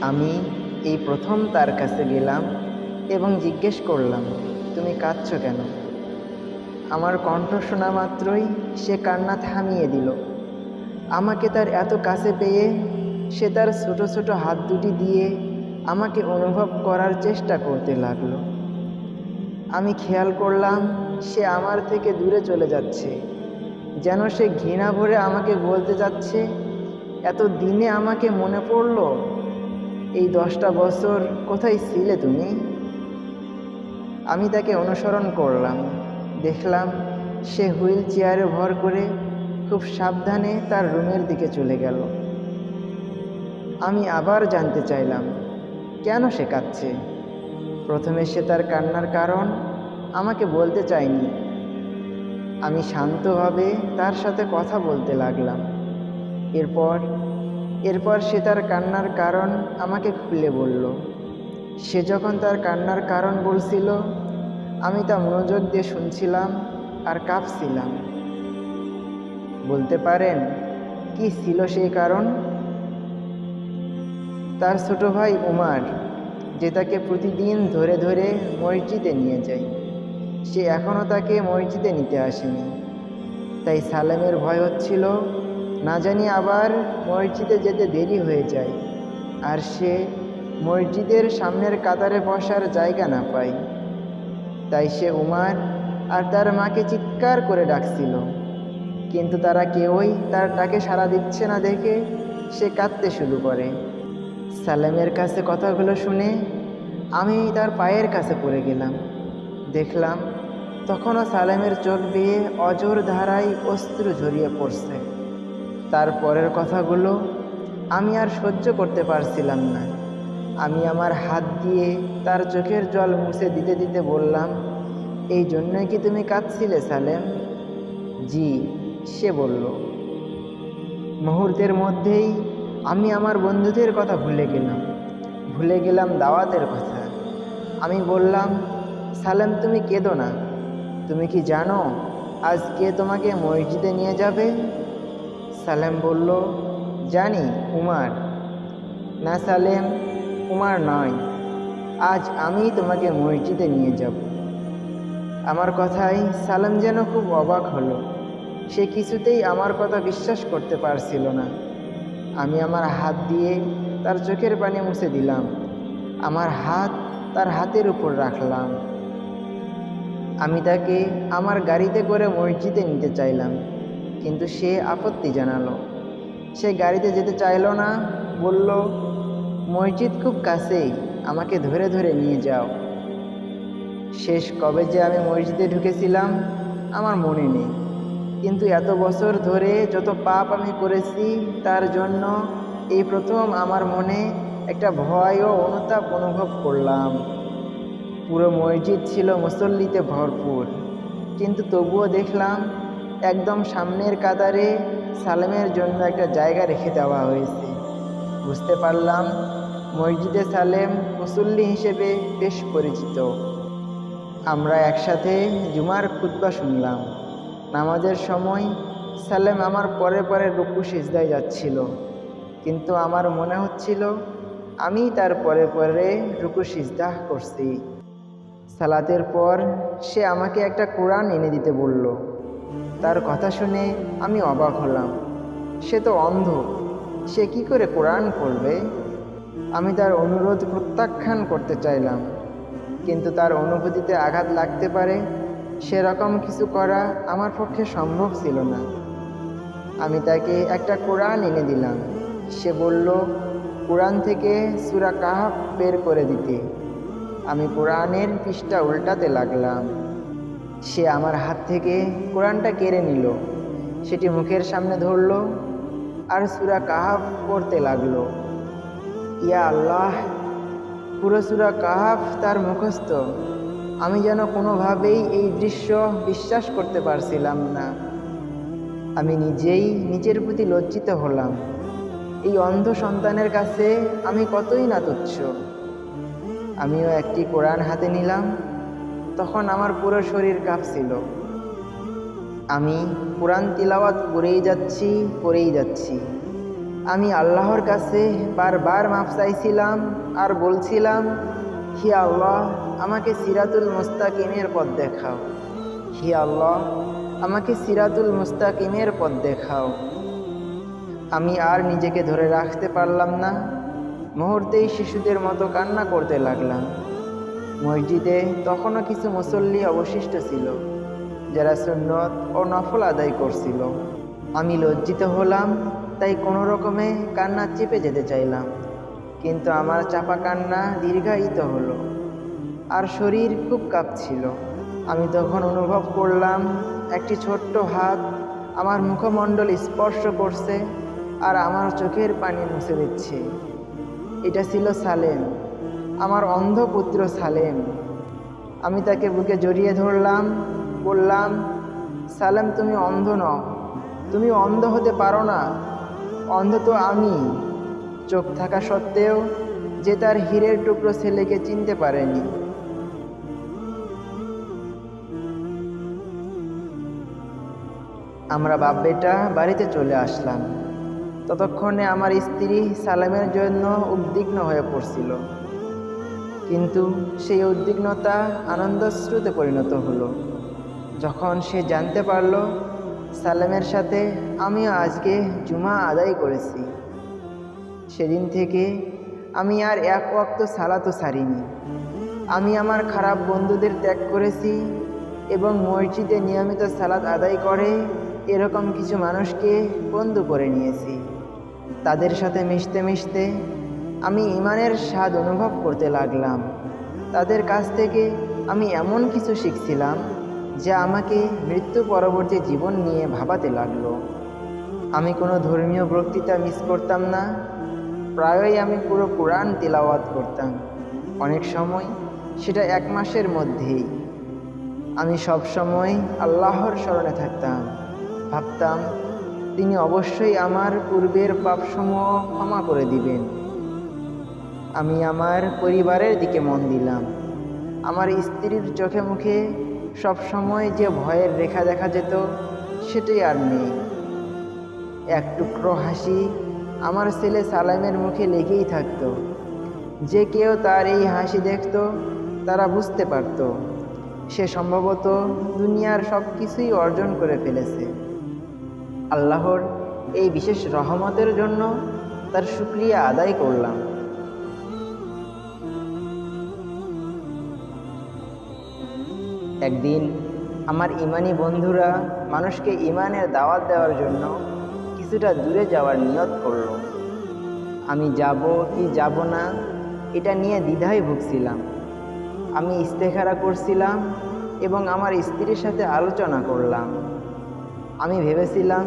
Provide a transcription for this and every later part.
আমি এই প্রথম তার কাছে গেলাম এবং জিজ্ঞেস করলাম, তুমি কাঁদছ কেন? আমার কণ্ঠ শোনা মাত্রই সে কান্না থামিয়ে দিল। আমাকে তার এত কাছে পেয়ে সে তার ছোট ছোট হাত দুটি দিয়ে আমাকে অনুভব করার চেষ্টা করতে লাগল। আমি খেয়াল করলাম সে আমার থেকে দূরে চলে যাচ্ছে, যেন সে ঘৃণা ভরে আমাকে বলতে যাচ্ছে এত দিনে আমাকে মনে পড়ল এই দশটা বছর কোথায় ছিলে তুমি? আমি তাকে অনুসরণ করলাম। দেখলাম সে হুইল চেয়ারে ভর করে খুব সাবধানে তার রুমের দিকে চলে গেল। আমি আবার জানতে চাইলাম, কেন সে কাঁদছে? প্রথমে সে তার কান্নার কারণ আমাকে বলতে চায়নি। আমি শান্তভাবে তার সাথে কথা বলতে লাগলাম। এরপর এরপর সে তার কান্নার কারণ আমাকে খুলে বলল। সে যখন তার কান্নার কারণ বলছিল, আমি তা মনোযোগ দিয়ে শুনছিলাম আর কাঁপছিলাম। বলতে পারেন, কি ছিল সেই কারণ? তার ছোট ভাই উমার, যে তাকে প্রতিদিন ধরে ধরে মসজিদে নিয়ে যায়, সে এখনও তাকে মসজিদে নিতে আসেনি। তাই সালেমের ভয় হচ্ছিল না জানি আবার মসজিদে যেতে দেরি হয়ে যায়। আর সে মসজিদের সামনের কাতারে বসার জায়গা না পায়। তাই সে উমার আর তার মাকে চিৎকার করে ডাকছিল। কিন্তু তারা কেউই তার ডাকে সাড়া দিচ্ছে না দেখে সে কাঁদতে শুরু করে। সালেমের কাছে কথাগুলো শুনে আমি তার পায়ের কাছে পড়ে গেলাম। দেখলাম তখনও সালেমের চোখ বেয়ে অজোর ধারায় অস্ত্র ঝরিয়ে পড়ছে। তার পরের কথাগুলো আমি আর সহ্য করতে পারছিলাম না। আমি আমার হাত দিয়ে তার চোখের জল মুছে দিতে দিতে বললাম, এই জন্যই কি তুমি কাঁদছিলে, সালেম? জি, সে বলল। মুহূর্তের মধ্যেই আমি আমার বন্ধুদের কথা ভুলে গেলাম। ভুলে গেলাম দাওয়াতের কথা। আমি বললাম, সালেম, তুমি কেঁদো না। তুমি কি জানো আজ কে তোমাকে মসজিদে নিয়ে যাবে? সালেম বলল, জানি, উমার। না সালেম, উমার নয়। আজ আমি তোমাকে মসজিদে নিয়ে যাব। আমার কথায় সালেম যেন খুব অবাক হলো। সে কিছুতেই আমার কথা বিশ্বাস করতে পারছিল না। আমি আমার হাত দিয়ে তার চোখের পানি মুছে দিলাম। আমার হাত তার হাতের উপর রাখলাম। আমি তাকে আমার গাড়িতে করে মসজিদে নিতে চাইলাম। কিন্তু সে আপত্তি জানালো। সে গাড়িতে যেতে চাইলো না, বলল, মসজিদ খুব কাছেই, আমাকে ধরে ধরে নিয়ে যাও। শেষ কবে যে আমি মসজিদে ঢুকেছিলাম, আমার মনে নেই। কিন্তু এত বছর ধরে যত পাপ আমি করেছি, তার জন্য এই প্রথম আমার মনে একটা ভয় ও অনুতাপ অনুভব করলাম। পুরো মসজিদ ছিল মুসল্লিতে ভরপুর। কিন্তু তবুও দেখলাম একদম সামনের কাতারে সালেমের জন্য একটা জায়গা রেখে দেওয়া হয়েছে। বুঝতে পারলাম, মসজিদে সালেম মুসল্লি হিসেবে বেশ পরিচিত। আমরা একসাথে জুমার খুতবা শুনলাম। নামাজের সময় সালেম আমার পরে পরে রুকু সিজদায় যাচ্ছিল। কিন্তু আমার মনে হচ্ছিল, আমি তার পরে পরে রুকু সিজদাহ করছি। সালাতের পর সে আমাকে একটা কোরআন এনে দিতে বলল। তার কথা শুনে আমি অবাক হলাম। সে তো অন্ধ। সে কি করে কোরআন পড়বে? আমি তার অনুরোধ প্রত্যাখ্যান করতে চাইলাম। কিন্তু তার অনুভূতিতে আঘাত লাগতে পারে, সেরকম কিছু করা আমার পক্ষে সম্ভব ছিল না। আমি তাকে একটা কোরআন এনে দিলাম। সে বলল, কোরআন থেকে সুরা কাহাব বের করে দিতে। আমি কোরআনের পৃষ্ঠা উল্টাতে লাগলাম। সে আমার হাত থেকে কোরআনটা কেড়ে নিল। সেটি মুখের সামনে ধরল আর সুরা কাহাফ পড়তে লাগল। ইয়া আল্লাহ, পুরো সুরা কাহাফ তার মুখস্থ। আমি যেন কোনোভাবেই এই দৃশ্য বিশ্বাস করতে পারছিলাম না। আমি নিজেই নিজের প্রতি লজ্জিত হলাম। এই অন্ধ সন্তানের কাছে আমি কতই না তুচ্ছ। আমিও একটি কোরআন হাতে নিলাম তখন আমার পুরো শরীর কাঁপছিল। আমি কোরআন তিলাওয়াত করেই যাচ্ছি করেই যাচ্ছি। আমি আল্লাহর কাছে বারবার মাপ চাইছিলাম আর বলছিলাম, হি আল্লাহ, আমাকে সিরাতুল মুস্তাকিমের পথ দেখাও। হি আল্লাহ, আমাকে সিরাতুল মুস্তাকিমের পথ দেখাও। আমি আর নিজেকে ধরে রাখতে পারলাম না। মুহূর্তেই শিশুদের মতো কান্না করতে লাগলাম। মসজিদে তখনও কিছু মুসল্লি অবশিষ্ট ছিল, যারা সুন্নত ও নফল আদায় করছিল। আমি লজ্জিত হলাম, তাই কোনো রকমে কান্না চেপে যেতে চাইলাম। কিন্তু আমার চাপা কান্না দীর্ঘায়িত হলো, আর শরীর খুব কাঁপছিল। আমি তখন অনুভব করলাম, একটি ছোট্ট হাত আমার মুখমণ্ডল স্পর্শ করছে, আর আমার চোখের পানি মুছে দিচ্ছে। এটা ছিল সালেম। আমার অন্ধ পুত্র সালেম। আমি তাকে বুকে জড়িয়ে ধরলাম, বললাম, সালেম, তুমি অন্ধ নও। তুমি অন্ধ হতে পারো না। অন্ধ তো আমি। চোখ থাকা সত্ত্বেও যে তার হীরের টুকরো ছেলেকে চিনতে পারেনি। আমরা বাপ বেটা বাড়িতে চলে আসলাম। ততক্ষণে আমার স্ত্রী সালামের জন্য উদ্বিগ্ন হয়ে পড়ছিল। কিন্তু সেই উদ্বিগ্নতা আনন্দশ্রুতে পরিণত হলো। যখন সে জানতে পারল, সালামের সাথে আমিও আজকে জুমা আদায় করেছি। সেদিন থেকে আমি আর এক ওয়াক্ত সালাতও সারিনি আমি আমার খারাপ বন্ধুদের ত্যাগ করেছি এবং মসজিদে নিয়মিত সালাত আদায় করে এরকম কিছু মানুষকে বন্ধু করে নিয়েছি। তাদের সাথে মিশতে মিশতে আমি ইমানের স্বাদ অনুভব করতে লাগলাম। তাদের কাছ থেকে আমি এমন কিছু শিখছিলাম, যা আমাকে মৃত্যু পরবর্তী জীবন নিয়ে ভাবাতে লাগল। আমি কোনো ধর্মীয় বক্তৃতা মিস করতাম না। প্রায়ই আমি পুরো কোরআন তেলাওয়াত করতাম। অনেক সময় সেটা এক মাসের মধ্যেই। আমি সব সময় আল্লাহর স্মরণে থাকতাম। ভাবতাম, তিনি অবশ্যই আমার পূর্বের পাপসমূহ ক্ষমা করে দিবেন। আমি আমার পরিবারের দিকে মন দিলাম। আমার স্ত্রীর চোখে মুখে সব সময় যে ভয়ের রেখা দেখা যেত, সেটাই আর নেই। এক টুকরো হাসি আমার ছেলে সালামের মুখে লেগেই থাকতো। যে কেউ তার এই হাসি দেখত, তারা বুঝতে পারত। সে সম্ভবত দুনিয়ার সব কিছুই অর্জন করে ফেলেছে। আল্লাহর এই বিশেষ রহমতের জন্য তার শুক্রিয়া আদায় করলাম। একদিন আমার ইমানি বন্ধুরা মানুষকে ইমানের দাওয়াত দেওয়ার জন্য কিছুটা দূরে যাওয়ার নিয়ত করল। আমি যাব কি যাব না, এটা নিয়ে দ্বিধায় ভুগছিলাম। আমি ইস্তেখারা করছিলাম এবং আমার স্ত্রীর সাথে আলোচনা করলাম। আমি ভেবেছিলাম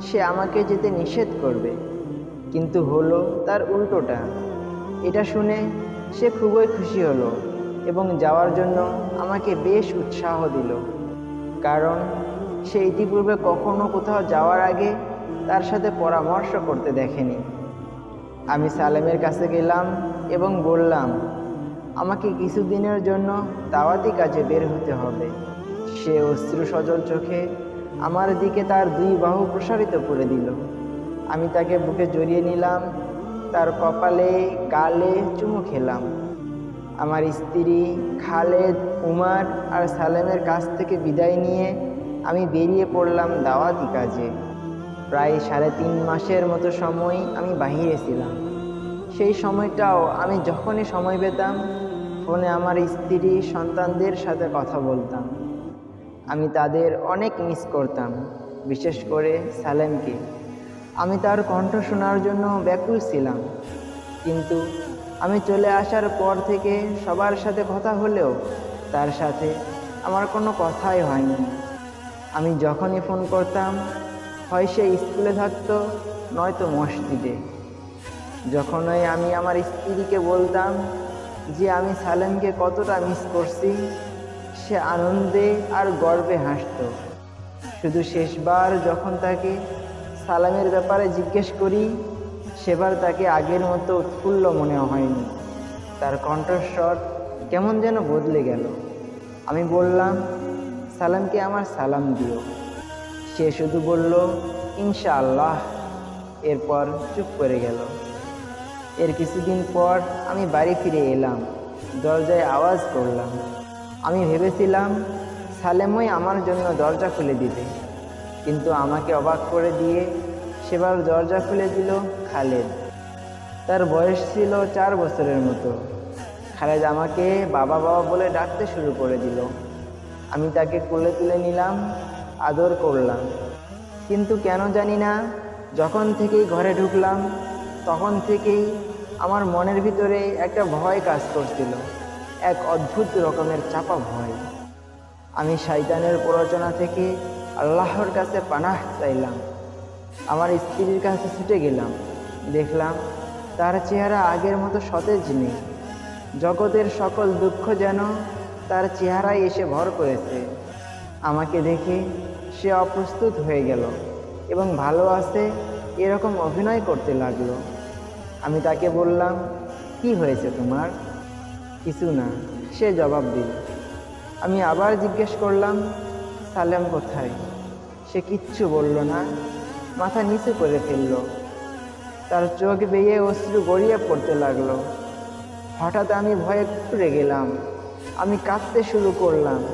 সে আমাকে যেতে নিষেধ করবে, কিন্তু হলো তার উল্টোটা। এটা শুনে সে খুবই খুশি হলো। এবং যাওয়ার জন্য আমাকে বেশ উৎসাহ দিল। কারণ সে ইতিপূর্বে কখনো কোথাও যাওয়ার আগে তার সাথে পরামর্শ করতে দেখেনি। আমি সালেমের কাছে গেলাম এবং বললাম, আমাকে কিছুদিনের জন্য দাওয়াতি কাজে বের হতে হবে। সে অশ্রু সজল চোখে আমার দিকে তার দুই বাহু প্রসারিত করে দিল। আমি তাকে বুকে জড়িয়ে নিলাম, তার কপালে, গালে চুমু খেলাম। আমার স্ত্রী খালেদ, উমার আর সালেমের কাছ থেকে বিদায় নিয়ে আমি বেরিয়ে পড়লাম দাওয়াতি কাজে। প্রায় সাড়ে তিন মাসের মতো সময় আমি বাহিরে ছিলাম। সেই সময়টাও আমি যখনই সময় পেতাম, ফোনে আমার স্ত্রী সন্তানদের সাথে কথা বলতাম। আমি তাদের অনেক মিস করতাম, বিশেষ করে সালেমকে। আমি তার কণ্ঠ শোনার জন্য ব্যাকুল ছিলাম। কিন্তু আমি চলে আসার পর থেকে সবার সাথে কথা হলেও তার সাথে আমার কোনো কথাই হয়নি। আমি যখনই ফোন করতাম, হয় সে স্কুলে থাকতো, নয়তো মসজিদে। যখনই আমি আমার স্ত্রীকে বলতাম যে আমি সালেমকে কতটা মিস করছি, সে আনন্দে আর গর্বে হাসত। শুধু শেষবার যখন তাকে সালামের ব্যাপারে জিজ্ঞেস করি সেবার তাকে আগের মতো উৎফুল্ল মনে হয়নি। তার কণ্ঠস্বর কেমন যেন বদলে গেল। আমি বললাম, সালামকে আমার সালাম দিও। সে শুধু বলল, ইনশাআল্লাহ। এরপর চুপ করে গেল। এর কিছুদিন পর আমি বাড়ি ফিরে এলাম, দরজায় আওয়াজ করলাম। আমি ভেবেছিলাম, সালেমই আমার জন্য দরজা খুলে দিবে। কিন্তু আমাকে অবাক করে দিয়ে সেবার দরজা খুলে দিল। খালেদ। তার বয়স ছিল চার বছরের মতো। খালেদ আমাকে বাবা বাবা বলে ডাকতে শুরু করে দিল। আমি তাকে কোলে তুলে নিলাম, আদর করলাম। কিন্তু কেন জানি না, যখন থেকেই ঘরে ঢুকলাম, তখন থেকেই আমার মনের ভিতরে একটা ভয় কাজ করছিল, এক অদ্ভুত রকমের চাপা ভয়। আমি শয়তানের প্ররোচনা থেকে আল্লাহর কাছে পানাহ চাইলাম। আমার স্ত্রীর কাছে ছুটে গেলাম। দেখলাম, তার চেহারা আগের মতো সতেজ নেই। জগতের সকল দুঃখ যেন তার চেহারায় এসে ভর করেছে। আমাকে দেখে সে অপ্রস্তুত হয়ে গেল এবং ভালো আছে এরকম অভিনয় করতে লাগল। আমি তাকে বললাম, কি হয়েছে তোমার? কিছু না, সে জবাব দিল। আমি আবার জিজ্ঞেস করলাম, সালেম কোথায়? সে কিচ্ছু বলল না, মাথা নিচু করে ফেলল। তার চোখ বেয়ে অশ্রু গড়িয়ে পড়তে লাগল। হঠাৎ আমি ভয়ে ঘুরে গেলাম। আমি কাঁদতে শুরু করলাম।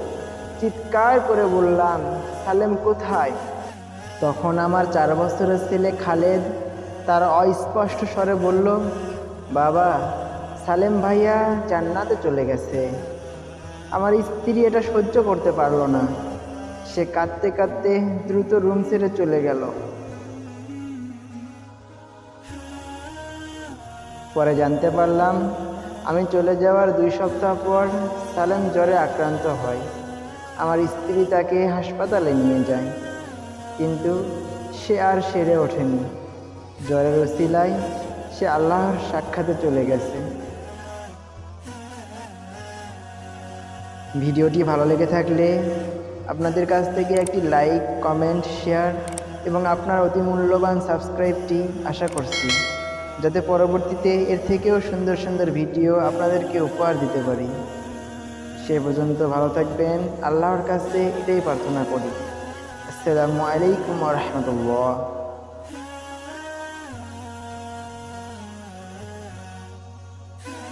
চিৎকার করে বললাম, সালেম কোথায়? তখন আমার চার বছরের ছেলে খালেদ তার অস্পষ্ট স্বরে বলল, বাবা, সালেম ভাইয়া জান্নাতে চলে গেছে। আমার স্ত্রী এটা সহ্য করতে পারল না। সে কাঁদতে কাঁদতে দ্রুত রুম ছেড়ে চলে গেল। পরে জানতে পারলাম, আমি চলে যাওয়ার দুই সপ্তাহ পর সালেম জ্বরে আক্রান্ত হয়। আমার স্ত্রী তাকে হাসপাতালে নিয়ে যায়, কিন্তু সে আর সেরে ওঠেনি। জ্বরের ওসিলায় সে আল্লাহর সাক্ষাতে চলে গেছে। ভিডিওটি ভালো লেগে থাকলে আপনাদের কাছ থেকে একটি লাইক, কমেন্ট, শেয়ার এবং আপনার অতি মূল্যবান সাবস্ক্রাইবটি আশা করছি। যাতে পরবর্তীতে এর থেকেও সুন্দর সুন্দর ভিডিও আপনাদেরকে উপহার দিতে পারি। সে পর্যন্ত ভালো থাকবেন। আল্লাহর কাছে এটাই প্রার্থনা করি। আসসালামু আলাইকুম রহমতুল্লাহ।